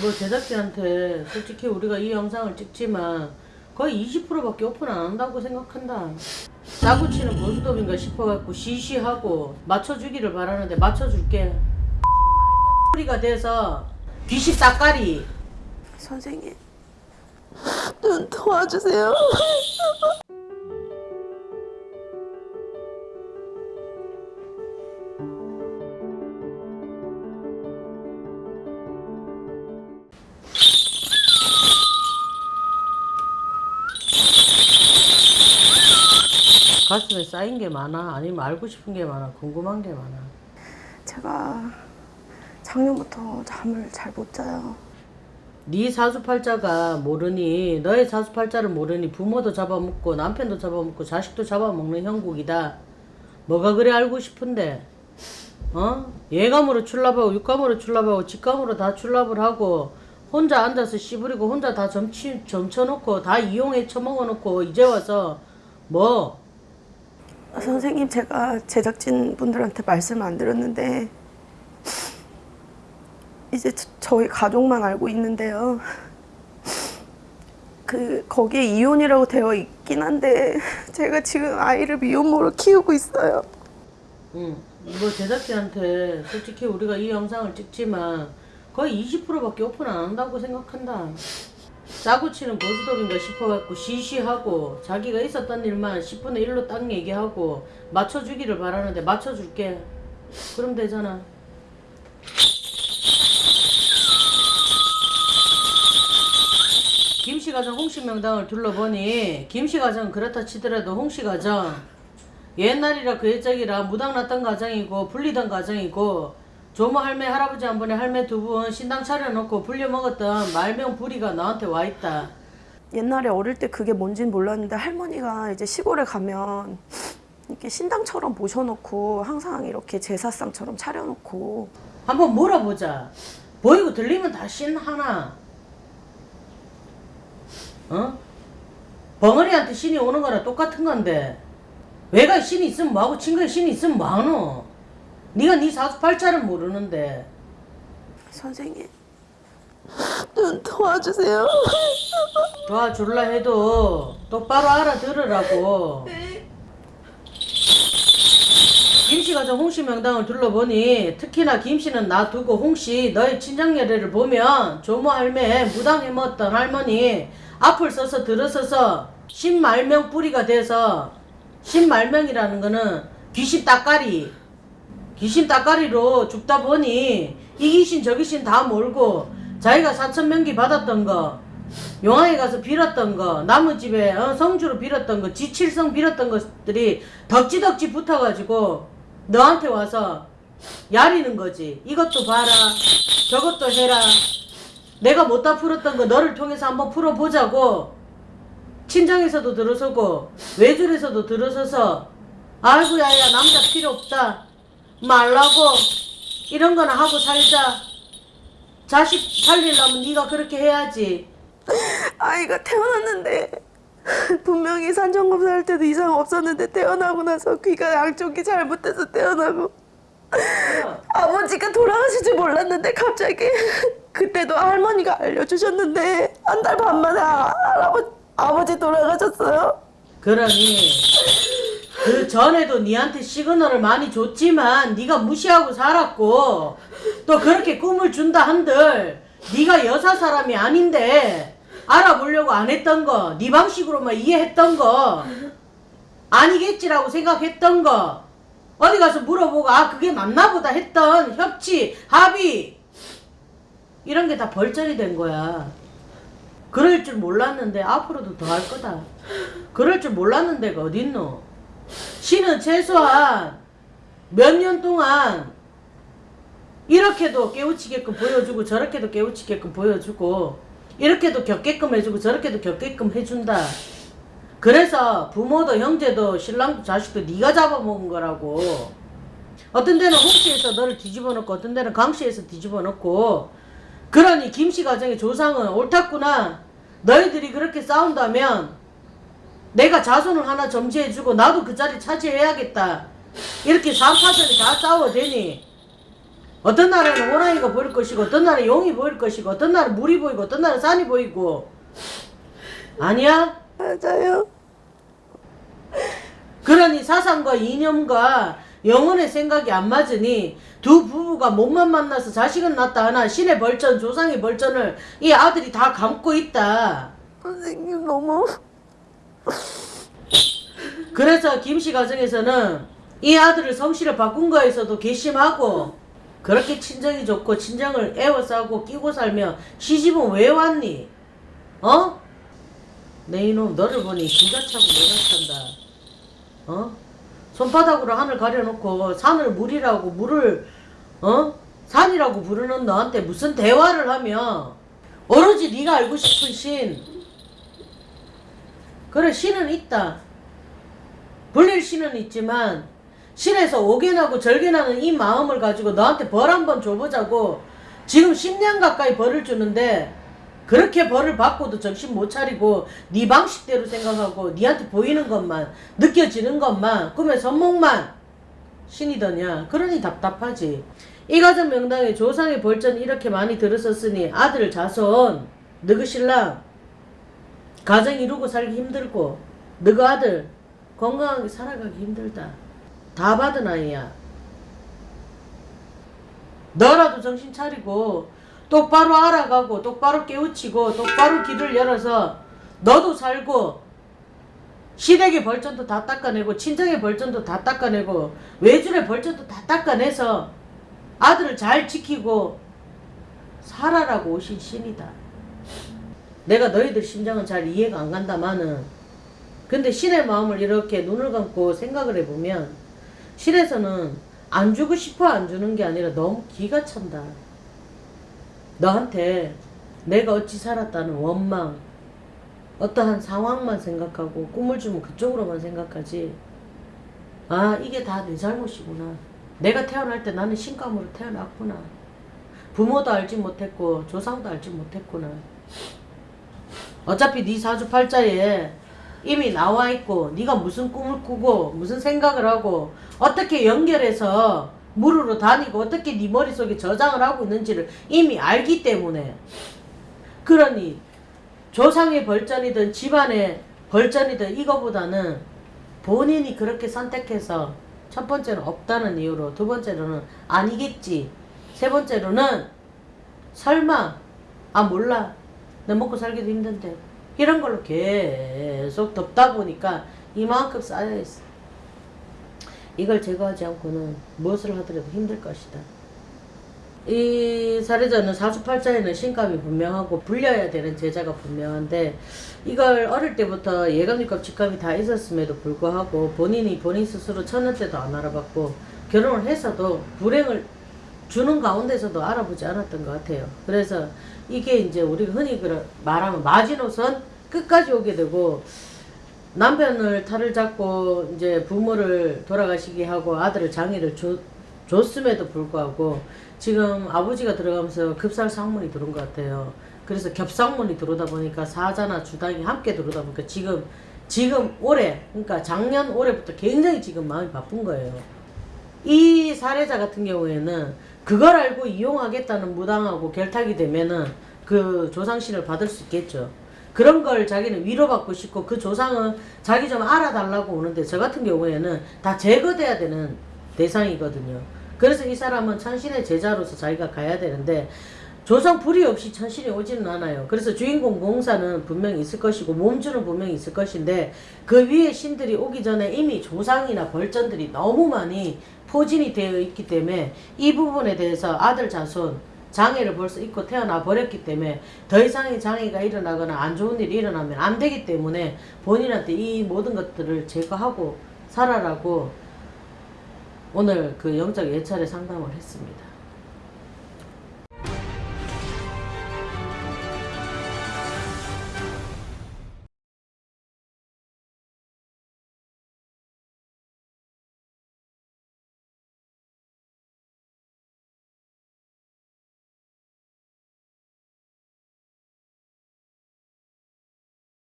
뭐 제작진한테 솔직히 우리가 이 영상을 찍지만 거의 20%밖에 오픈 안 한다고 생각한다. 짜고 치는 보수dob인가 싶어갖고 시시하고 맞춰주기를 바라는데 맞춰줄게. 소리가 돼서 귀시 싹가리 선생님 좀 도와주세요. 가슴에 쌓인 게 많아? 아니면 알고 싶은 게 많아? 궁금한 게 많아? 제가 작년부터 잠을 잘 못 자요. 네 사주팔자가 모르니 너의 사주팔자를 모르니 부모도 잡아먹고 남편도 잡아먹고 자식도 잡아먹는 형국이다. 뭐가 그래 알고 싶은데? 어? 예감으로 출납하고 육감으로 출납하고 직감으로 다 출납을 하고 혼자 앉아서 씨부리고 혼자 다 점치, 점쳐놓고 다 이용해 처먹어놓고 이제 와서 뭐 선생님 제가 제작진 분들한테 말씀 안 드렸는데 이제 저- 저희 가족만 알고 있는데요. 그 거기에 이혼이라고 되어 있긴 한데 제가 지금 아이를 미혼모로 키우고 있어요. 응. 뭐 제작진한테 솔직히 우리가 이 영상을 찍지만 거의 20%밖에 오픈 안 한다고 생각한다. 짜고 치는 보수dob인가 싶어갖고 시시하고 자기가 있었던 일만 10분의 1로 딱 얘기하고 맞춰주기를 바라는데 맞춰줄게. 그럼 되잖아. 김씨 가정 홍씨 명당을 둘러보니 김씨 가정 그렇다 치더라도 홍씨 가정 옛날이라 그 옛적이라 무당났던 가정이고 불리던 가정이고 조모 할매 할아버지 한 분에 할매 두 분 신당 차려놓고 불려 먹었던 말명 부리가 나한테 와 있다. 옛날에 어릴 때 그게 뭔진 몰랐는데 할머니가 이제 시골에 가면 이렇게 신당처럼 모셔놓고 항상 이렇게 제사상처럼 차려놓고 한번 물어보자. 보이고 들리면 다 신 하나. 어? 벙어리한테 신이 오는 거랑 똑같은 건데 외가 신이 있으면 뭐하고 친구에 신이 있으면 뭐하노? 네가 네 사주팔자를 모르는데 선생님 좀 도와주세요. 도와줄라 해도 똑바로 알아들으라고. 김씨 가정 홍씨 명당을 둘러보니 특히나 김씨는 놔두고 홍씨 너의 친정예례를 보면 조모 할매 무당해 먹었던 할머니 앞을 서서 들어서서 신말명 뿌리가 돼서 신말명이라는 거는 귀신 따까리 귀신 따까리로 죽다 보니 이 귀신 저 귀신 다 몰고 자기가 사천명기 받았던 거 용왕에 가서 빌었던 거 남의 집에 어, 성주로 빌었던 거 지칠성 빌었던 것들이 덕지덕지 붙어가지고 너한테 와서 야리는 거지. 이것도 봐라. 저것도 해라. 내가 못 다 풀었던 거 너를 통해서 한번 풀어보자고. 친정에서도 들어서고 외줄에서도 들어서서 아이고 야야 남자 필요 없다 말라고 이런 거나 하고 살자 자식 살리려면 네가 그렇게 해야지 아이가 태어났는데 분명히 산정검사 할 때도 이상 없었는데 태어나고 나서 귀가 양쪽이 잘못돼서 태어나고 아버지가 돌아가실 줄 몰랐는데 갑자기 그때도 할머니가 알려주셨는데 한 달 반 만에 아, 할아버지 아버지 돌아가셨어요. 그러니 그 전에도 니한테 시그널을 많이 줬지만 네가 무시하고 살았고 또 그렇게 꿈을 준다 한들 네가 여사 사람이 아닌데 알아보려고 안 했던 거, 네 방식으로만 이해했던 거 아니겠지라고 생각했던 거 어디 가서 물어보고 아 그게 맞나 보다 했던 협치, 합의 이런 게 다 벌전이 된 거야. 그럴 줄 몰랐는데 앞으로도 더 할 거다. 그럴 줄 몰랐는 데가 어딨노? 신은 최소한 몇 년 동안 이렇게도 깨우치게끔 보여주고 저렇게도 깨우치게끔 보여주고 이렇게도 겪게끔 해주고 저렇게도 겪게끔 해준다. 그래서 부모도 형제도 신랑도 자식도 네가 잡아먹은 거라고. 어떤 데는 홍씨에서 너를 뒤집어 놓고 어떤 데는 강씨에서 뒤집어 놓고 그러니 김씨 가정의 조상은 옳았구나. 너희들이 그렇게 싸운다면 내가 자손을 하나 점지해주고 나도 그 자리 차지해야겠다. 이렇게 3파전이 다 싸워대니 어떤 날에는 호랑이가 보일 것이고 어떤 날에 용이 보일 것이고 어떤 날은 물이 보이고 어떤 날은 산이 보이고 아니야? 맞아요. 그러니 사상과 이념과 영혼의 생각이 안 맞으니 두 부부가 몸만 만나서 자식은 낳다 하나 신의 벌전 조상의 벌전을 이 아들이 다 감고 있다 선생님 너무 그래서 김씨 가정에서는 이 아들을 성씨를 바꾼 거에서도 괘씸하고 그렇게 친정이 좋고 친정을 애워싸고 끼고 살며 시집은 왜 왔니? 어? 내 이놈 너를 보니 기가 차고 내가 찬다. 어? 손바닥으로 하늘 가려놓고 산을 물이라고 물을 어? 산이라고 부르는 너한테 무슨 대화를 하며 오로지 네가 알고 싶은 신 그래 신은 있다. 불릴 신은 있지만 신에서 오개나고 절개나는 이 마음을 가지고 너한테 벌 한번 줘보자고. 지금 10년 가까이 벌을 주는데 그렇게 벌을 받고도 정신 못 차리고 네 방식대로 생각하고 네한테 보이는 것만 느껴지는 것만 꿈의 선몽만 신이더냐. 그러니 답답하지. 이 가정 명당에 조상의 벌전이 이렇게 많이 들었었으니 아들 자손 너그 신랑 가정 이루고 살기 힘들고 너그 아들 건강하게 살아가기 힘들다. 다 받은 아이야. 너라도 정신 차리고 똑바로 알아가고 똑바로 깨우치고 똑바로 길을 열어서 너도 살고 시댁의 벌전도 다 닦아내고 친정의 벌전도 다 닦아내고 외줄의 벌전도 다 닦아내서 아들을 잘 지키고 살아라고 오신 신이다. 내가 너희들 심정은 잘 이해가 안 간다마는 근데 신의 마음을 이렇게 눈을 감고 생각을 해보면 신에서는 안 주고 싶어 안 주는 게 아니라 너무 기가 찬다. 너한테 내가 어찌 살았다는 원망, 어떠한 상황만 생각하고 꿈을 주면 그쪽으로만 생각하지. 아, 이게 다 내 잘못이구나. 내가 태어날 때 나는 신감으로 태어났구나. 부모도 알지 못했고 조상도 알지 못했구나. 어차피 네 사주팔자에 이미 나와 있고 네가 무슨 꿈을 꾸고 무슨 생각을 하고 어떻게 연결해서 물으로 다니고 어떻게 네 머릿속에 저장을 하고 있는지를 이미 알기 때문에. 그러니 조상의 벌전이든 집안의 벌전이든 이거보다는 본인이 그렇게 선택해서 첫 번째는 없다는 이유로 두 번째로는 아니겠지. 세 번째로는 설마 아 몰라 내 먹고 살기도 힘든데. 이런 걸로 계속 덮다 보니까 이만큼 쌓여있어. 이걸 제거하지 않고는 무엇을 하더라도 힘들 것이다. 이 사례자는 사주팔자에는 신감이 분명하고 불려야 되는 제자가 분명한데 이걸 어릴 때부터 예감직감 직감이 다 있었음에도 불구하고 본인이 본인 스스로 천년 때도 안 알아봤고 결혼을 해서도 불행을 주는 가운데서도 알아보지 않았던 것 같아요. 그래서 이게 이제 우리가 흔히 말하면 마지노선 끝까지 오게 되고 남편을 탈을 잡고 이제 부모를 돌아가시게 하고 아들을 장애를 줬, 줬음에도 불구하고 지금 아버지가 들어가면서 급살 상문이 들어온 것 같아요. 그래서 겹상문이 들어오다 보니까 사자나 주당이 함께 들어오다 보니까 지금 지금 올해 그러니까 작년 올해부터 굉장히 지금 마음이 바쁜 거예요. 이 사례자 같은 경우에는 그걸 알고 이용하겠다는 무당하고 결탁이 되면은 그 조상신을 받을 수 있겠죠. 그런 걸 자기는 위로받고 싶고 그 조상은 자기 좀 알아달라고 오는데 저 같은 경우에는 다 제거돼야 되는 대상이거든요. 그래서 이 사람은 천신의 제자로서 자기가 가야 되는데 조상 불이 없이 천신이 오지는 않아요. 그래서 주인공 공사는 분명히 있을 것이고 몸주는 분명히 있을 것인데 그 위에 신들이 오기 전에 이미 조상이나 벌전들이 너무 많이 포진이 되어 있기 때문에 이 부분에 대해서 아들 자손 장애를 벌써 입고 태어나 버렸기 때문에 더 이상의 장애가 일어나거나 안 좋은 일이 일어나면 안 되기 때문에 본인한테 이 모든 것들을 제거하고 살아라고 오늘 그 영적 예찰의 상담을 했습니다.